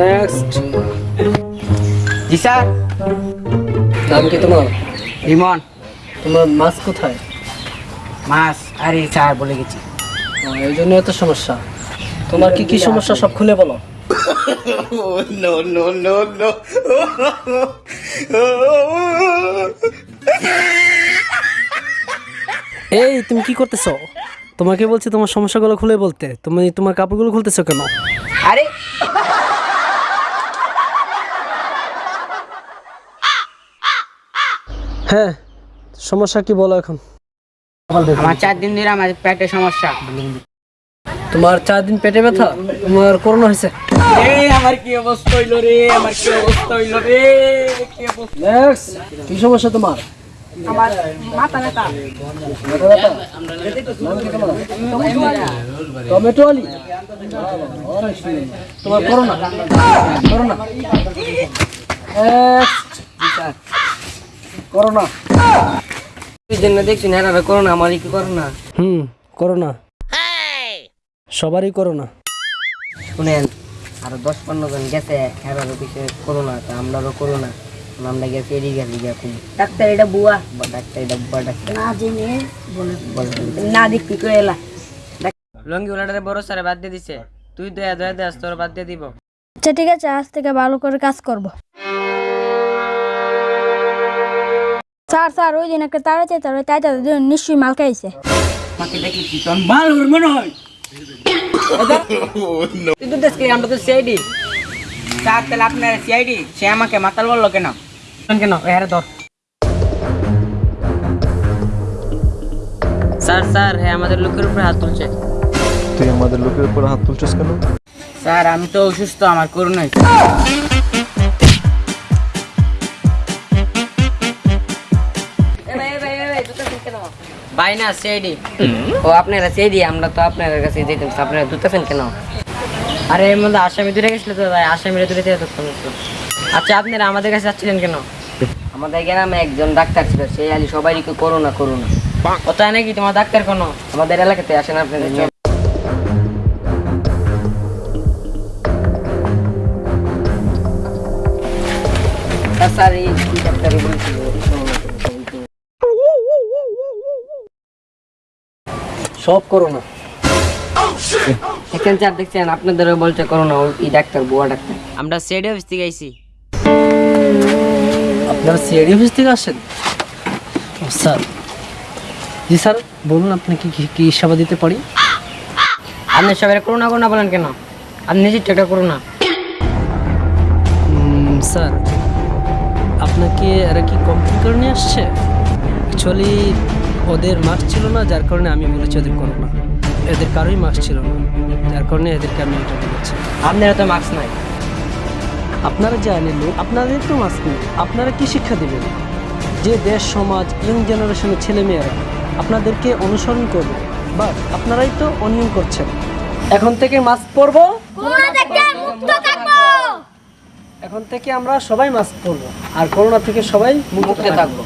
Next. জি sir. নাম কি তোমার? রিমন। তোমার মাছ কোথায়? মাস আরে স্যার বলে গেছি। এই জন্য এত সমস্যা। তোমার কি কি সমস্যা সব খুলে বলো। এই তুমি কি করতেছো? তোমাকে বলছি তোমার সমস্যাগুলো খুলে বলতে। তুমি তোমার কাপড়গুলো খুলতেছো কেন? আরে হ্যাঁ সমস্যা কি বলো এখন? আমার চার দিন ধরে আমার পেটের সমস্যা। তোমার চার দিন পেটে ব্যথা? তোমার করোনা হয়েছে? আমার কি অবস্থা হইল রে? আমার কি অবস্থা হইল রে? কি অবস্থা? নেক্সট কি সমস্যা তোমার? আমার মাথা ব্যথা। টমেটো আলি। তোমার করোনা? করোনা? তুই জন্য দেখছি না করো কি করো না? হুম করোনা সবারই করোনা শুনেন আরও দশ পনেরো জন গেছে এরারও করোনা তা আমরাও করোনা আমরা গেছি এদিকে ডাক্তার এটা বুয়া। বা ডাক্তার এটা বুয়া ডাক্তার। না জেনে বলে না দেখবি করে এলা? লঙ্গি ওলাটারে বড় স্যারে বাদ দিয়ে দিছে। তুই দয়া দয়া দেস তোর বাদ দিয়ে দিব। আচ্ছা ঠিক আছে আজ থেকে ভালো করে কাজ করব। স্যার স্যার ওই দিন একটা তাড়া চাইতে ওই তাই নিশ্চয়ই মাল খাইছে। আমাকে দেখি কি তোর মাল ওর মনে হয়? তুই তো আমরা তো সিআইডি স্যার তাহলে আপনার সিআইডি সে আমাকে মাতাল বলল কেন? কেন হ্যাঁ ধর। স্যার স্যার হ্যাঁ আমাদের লোকের উপরে হাত তুলছে। তুই আমাদের লোকের উপর হাত তুলছিস কেন? স্যার আমি তো অসুস্থ আমার করোনা ভাই না সিআইডি ও আপনারা সিআইডি আমরা তো আপনার কাছে যেতাম। আপনারা দুটাছেন কেন? আরে এর মধ্যে আসামি দূরে গেছিল তো ভাই আসামিরা দূরে থেকে আচ্ছা আপনারা আমাদের কাছে যাচ্ছিলেন কেন? আমাদের গ্রামে একজন ডাক্তার ছিল সেই আলি সবাই করোনা করোনা ও তাই নাকি তোমার ডাক্তার কোনো? আমাদের এলাকাতে আসেন আপনাদের। স্যার, এই ডাক্তারই বলছিল সব করোনা এখানে স্যার দেখছেন আপনাদেরও বলছে করোনা ওই ডাক্তার বুয়া ডাক্তার। আমরা সেড অফিস থেকে আইছি। আপনারা সিআইডি অফিস থেকে আসেন? স্যার। জি স্যার বলুন আপনি কি কি- সেবা দিতে পারি? আপনি সবাই করোনা করোনা বলেন কেন? আপনি নিজের একটা করোনা স্যার আপনাকে এরা কি কমপ্লেন করে নিয়ে আসছে? অ্যাকচুয়ালি ওদের মাস্ক ছিল না যার কারণে আমি বলেছি ওদের করোনা এদের কারোই মাস্ক ছিল না যার কারণে এদেরকে আমি এটা দিয়েছি আপনারা তো মাস্ক নাই। আপনারা যে আইনের লোক আপনাদের তো মাস্ক নেই আপনারা কি শিক্ষা দেবেন? যে দেশ সমাজ ইয়ং জেনারেশনের ছেলেমেয়েরা আপনাদেরকে অনুসরণ করবে বাট আপনারাই তো অনিয়ম করছেন। এখন থেকে মাস্ক পরবো? করোনা থেকে মুক্ত থাকব। এখন থেকে আমরা সবাই মাস্ক পরবো আর করোনা থেকে সবাই মুক্ত থাকব।